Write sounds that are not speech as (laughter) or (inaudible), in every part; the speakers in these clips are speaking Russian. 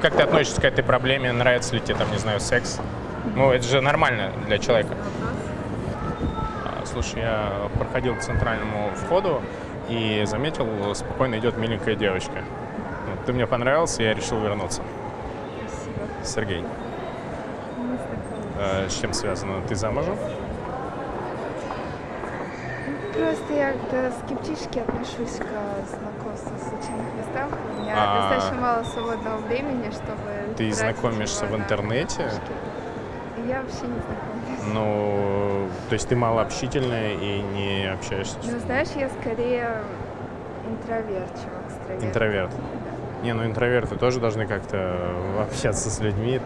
как ты относишься к этой проблеме, нравится ли тебе, там, не знаю, секс? Ну, это же нормально для человека. А, Слушай, я проходил к центральному входу и заметил, спокойно идет миленькая девочка. Ты мне понравился, я решил вернуться. Сергей. Э, С чем связано? Ты замужем? Просто я как-то скептически отношусь к знакомству в случайных местах. У меня А. достаточно мало свободного времени, чтобы... Ты знакомишься в интернете? Я вообще не знакомлюсь. Ну, то есть ты малообщительная и не общаешься с Ну, знаешь, я скорее интроверт, чем экстраверт. интроверт. Не, ну интроверты тоже должны как-то общаться с людьми.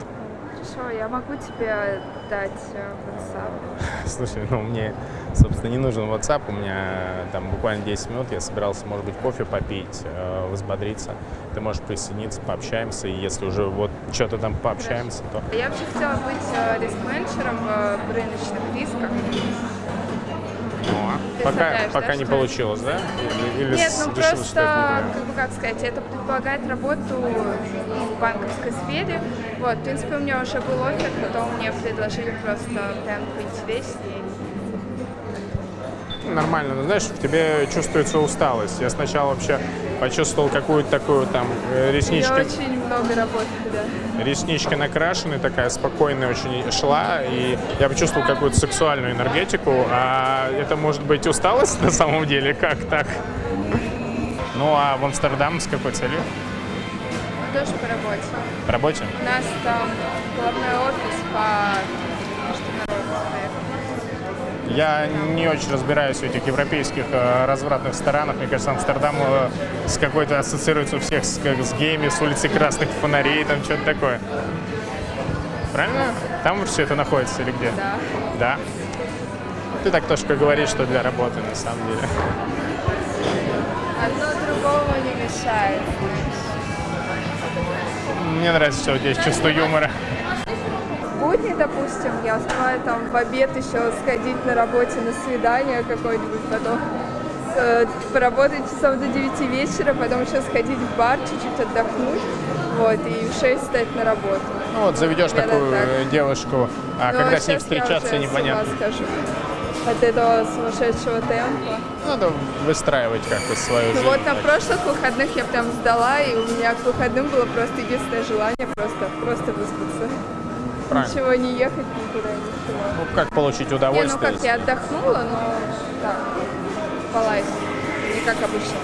Хорошо, я могу тебе дать э, WhatsApp. (laughs) Слушай, ну мне, собственно, не нужен WhatsApp. У меня там буквально 10 минут. Я собирался, может быть, кофе попить, э, взбодриться. Ты можешь присоединиться, пообщаемся. И если уже вот что-то там пообщаемся, то... Я вообще хотела быть э, риск-менеджером в рыночных рисках. Ну, а пока, да, пока не что- получилось, да? Или, или Нет, ну просто, как бы как сказать, это предполагает работу в банковской сфере. Вот, в принципе, у меня уже был офер, потом мне предложили просто прям поинтереснее. Нормально. Ну, знаешь, в тебе чувствуется усталость. Я сначала вообще почувствовал какую-то такую там э, Я реснички, очень много работы, да. реснички накрашены, такая спокойная очень шла, и я почувствовал какую-то сексуальную энергетику, а это может быть усталость на самом деле, как так? Ну а в Амстердам с какой целью? Тоже по работе. По работе? У нас там главной офис по международным проектам. Я не очень разбираюсь в этих европейских э, развратных странах. Мне кажется, Амстердам э, с какой-то ассоциируется у всех с, как с геями, с улицы красных фонарей, там что-то такое. Правильно? Там все это находится или где? Да. Да. Ты так тоже говоришь, что для работы на самом деле. Одно другому не мешает. Мне нравится, что у тебя есть чувство юмора. Будни, допустим, я успеваю там в обед еще сходить на работе на свидание какое-нибудь, потом э, поработать часов до 9 вечера, потом еще сходить в бар, чуть-чуть отдохнуть, вот, и в 6 встать на работу. Ну вот заведешь Примерно такую так. девушку, а Но когда с ней встречаться непонятно. С ума схожу от этого сумасшедшего темпа. Надо выстраивать как-то свою Ну жизнь. вот на так. прошлых выходных я прям сдала, и у меня к выходным было просто единственное желание просто, просто выспаться. Правильно. Ничего не ехать никуда, ничего. Ну, как получить Не, ну удовольствие? как, я отдохнула, но так, спалась. Не как обычно.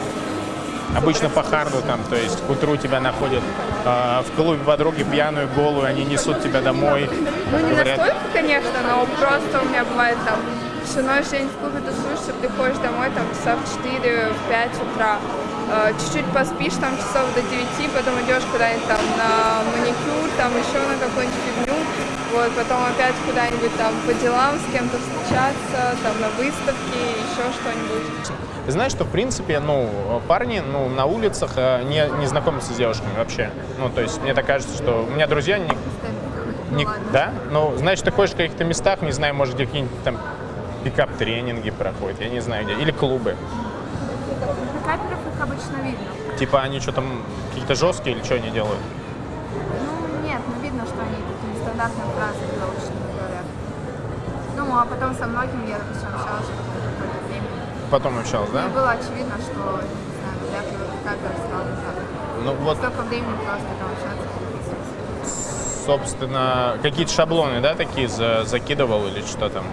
Обычно по харду там, то есть к утру тебя находят э, в клубе подруги пьяную, голую, они несут тебя домой. Ну не говорят, настолько, конечно, но просто у меня бывает там всю ночь день в клубе тусуешься, приходишь домой там часа в 4, в 5 утра. Э, Чуть-чуть поспишь там часов до 9, потом идешь куда-нибудь там на маникюр, там еще на какую-нибудь фигню. Вот, потом опять куда-нибудь там по делам с кем-то встречаться, там на выставке, еще что-нибудь. Ты знаешь, что в принципе, ну, парни, ну, на улицах э, не, не знакомятся с девушками вообще. Ну, то есть мне так кажется, что у меня друзья не, не- да? Ну, значит, ты ходишь в каких-то местах, не знаю, может, где какие-нибудь там пикап-тренинги проходят, я не знаю где, или клубы. Каперов их обычно видно. Типа они что там, какие-то жесткие или что они делают? Ну, нет, ну видно, что они такие стандартные фразы заочно говорят. Ну, а потом со многими я, допустим, общалась какое-то время. Потом общалась, да? Мне было очевидно, что, не знаю, вряд ли капер стал так. Ну, вот, Столько времени просто там общаться, собственно, какие-то шаблоны, да, такие за- закидывал или что там?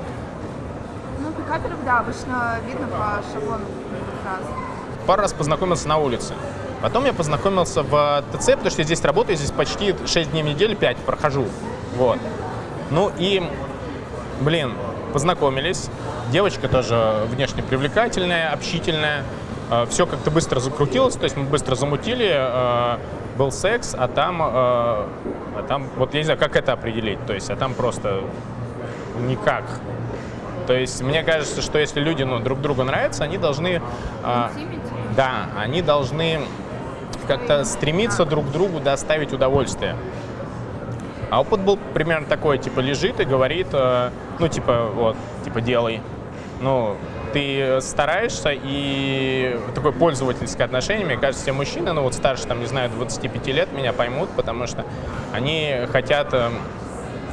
Ну, пикаперов, да, обычно видно по шаблону фразы. Пару раз познакомился на улице. Потом я познакомился в ТЦ, потому что я здесь работаю, здесь почти 6 дней в неделю, 5 прохожу. Вот. Ну и, блин, познакомились. Девочка тоже внешне привлекательная, общительная. Все как-то быстро закрутилось, то есть мы быстро замутили, э, был секс, а там, э, а там, вот я не знаю, как это определить, то есть, а там просто никак. То есть мне кажется, что если люди ну, друг другу нравятся, они должны... э, да, они должны как-то стремиться друг другу доставить удовольствие. А опыт был примерно такой, типа лежит и говорит, э, ну типа вот, типа делай. ну, ты стараешься и такое пользовательское отношение, мне кажется, все мужчины, ну вот старше, там, не знаю, 25 лет меня поймут, потому что они хотят эм,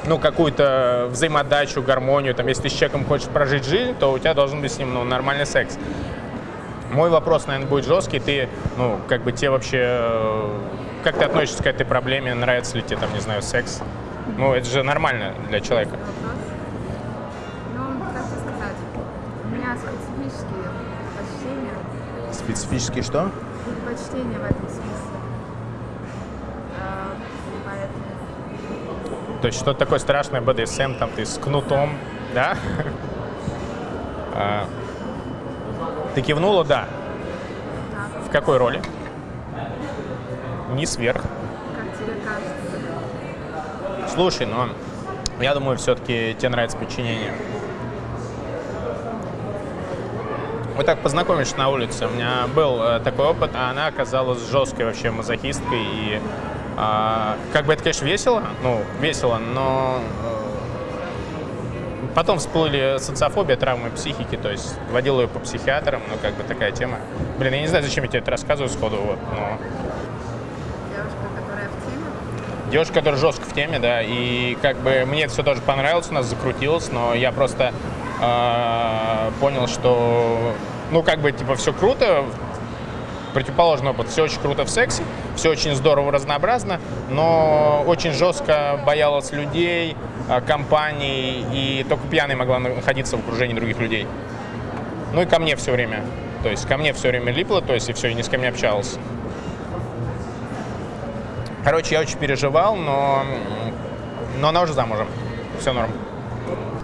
ну, какую-то взаимодачу, гармонию, там, если ты с человеком хочешь прожить жизнь, то у тебя должен быть с ним, ну, нормальный секс. Мой вопрос, наверное, будет жесткий. Ты, ну, как бы тебе вообще... э, Как ты относишься к этой проблеме? Нравится ли тебе, там, не знаю, секс? Ну, это же нормально для человека. Ну, как тебе сказать, у меня специфические что? предпочтения в этом смысле. То есть что-то такое страшное, БДСМ, там, ты с кнутом, да? А, Ты кивнула, да. В какой роли? Как тебе кажется? Слушай, но я думаю, все-таки тебе нравится подчинение. Вот так познакомишься на улице. У меня был э, такой опыт, а она оказалась жесткой вообще мазохисткой. И а, как бы это, конечно, весело, ну, весело, но э, потом всплыли социофобия, травмы психики, то есть водил ее по психиатрам, ну, как бы такая тема. Блин, я не знаю, зачем я тебе это рассказываю сходу, вот, но Девушка, которая в теме, Девушка, которая жестко в теме, да, и как бы мне это все тоже понравилось, у нас закрутилось, но я просто э, понял, что, ну, как бы, типа, все круто, противоположный опыт, все очень круто в сексе, все очень здорово, разнообразно, но очень жестко боялась людей, э, компаний, и только пьяной могла находиться в окружении других людей. Ну и ко мне все время, то есть ко мне все время липло, то есть и все, и ни с кем не общалась. Короче, я очень переживал, но, но она уже замужем. Все норм.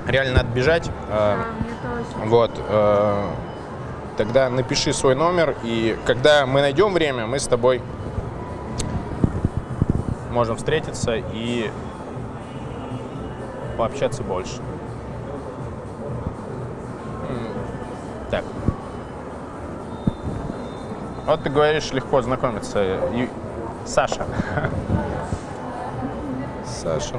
Реально надо бежать. Э, а. Вот. Тогда напиши свой номер, и когда мы найдем время, мы с тобой можем встретиться и пообщаться больше. Так. Вот ты говоришь, легко знакомиться. Саша. (laughs) Саша.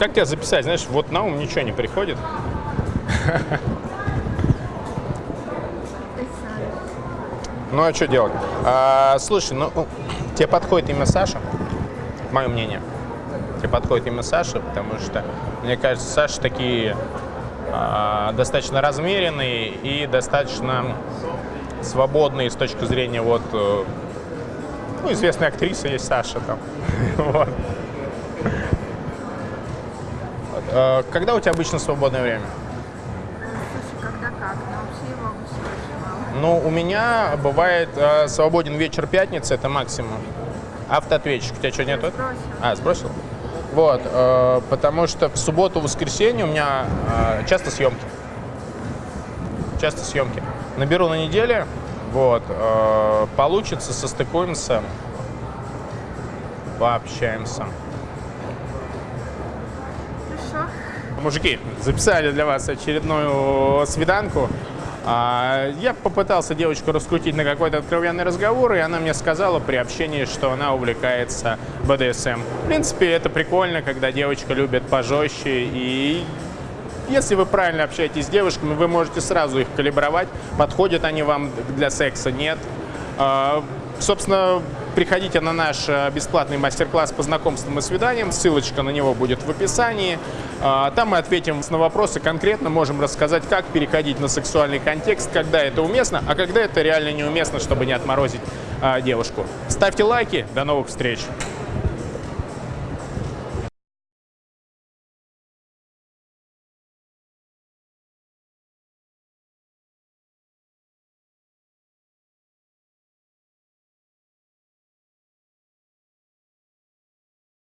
Как тебя записать? Знаешь, вот на ум ничего не приходит. (laughs) Ну а что делать? А, слушай, ну тебе подходит имя Саша, мое мнение. Тебе подходит имя Саша, потому что, мне кажется, Саша такие а, достаточно размеренные и достаточно свободные с точки зрения вот, э, ну, известной актрисы есть Саша там. (laughs) Вот. А, Когда у тебя обычно свободное время? Слушай, когда как, но вообще его обычно очень мало. Ну, у меня бывает э, свободен вечер пятницы, это максимум. Автоответчик. У тебя что, нету? Сбросил. А, сбросил? Вот, э, потому что в субботу, воскресенье у меня э, часто съемки. Часто съемки. Наберу на неделе, вот, э, получится, состыкуемся, пообщаемся. Мужики, записали для вас очередную свиданку. А, Я попытался девочку раскрутить на какой-то откровенный разговор, и она мне сказала при общении, что она увлекается БДСМ. В принципе, это прикольно, когда девочка любит пожестче, и если вы правильно общаетесь с девушками, вы можете сразу их калибровать, подходят они вам для секса, нет. А, Собственно, приходите на наш э, бесплатный мастер-класс по знакомствам и свиданиям. Ссылочка на него будет в описании. А, Там мы ответим на вопросы конкретно, можем рассказать, как переходить на сексуальный контекст, когда это уместно, а когда это реально неуместно, чтобы не отморозить а, девушку. Ставьте лайки. До новых встреч!